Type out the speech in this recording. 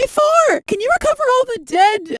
54! Can you recover all the dead